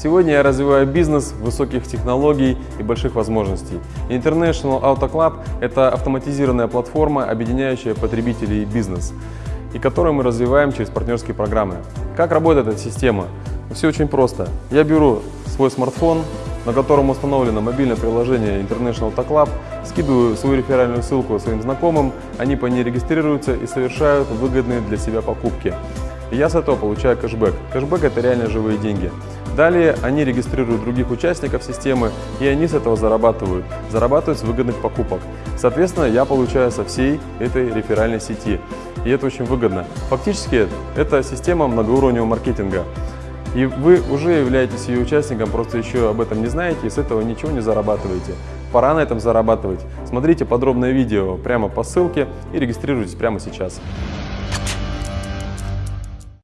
Сегодня я развиваю бизнес высоких технологий и больших возможностей. International Auto Club – это автоматизированная платформа, объединяющая потребителей и бизнес, и которую мы развиваем через партнерские программы. Как работает эта система? Все очень просто. Я беру свой смартфон, на котором установлено мобильное приложение International Auto Club, скидываю свою реферальную ссылку своим знакомым, они по ней регистрируются и совершают выгодные для себя покупки. Я с этого получаю кэшбэк. Кэшбэк – это реально живые деньги. Далее они регистрируют других участников системы, и они с этого зарабатывают. Зарабатывают с выгодных покупок. Соответственно, я получаю со всей этой реферальной сети. И это очень выгодно. Фактически, это система многоуровневого маркетинга. И вы уже являетесь ее участником, просто еще об этом не знаете и с этого ничего не зарабатываете. Пора на этом зарабатывать. Смотрите подробное видео прямо по ссылке и регистрируйтесь прямо сейчас.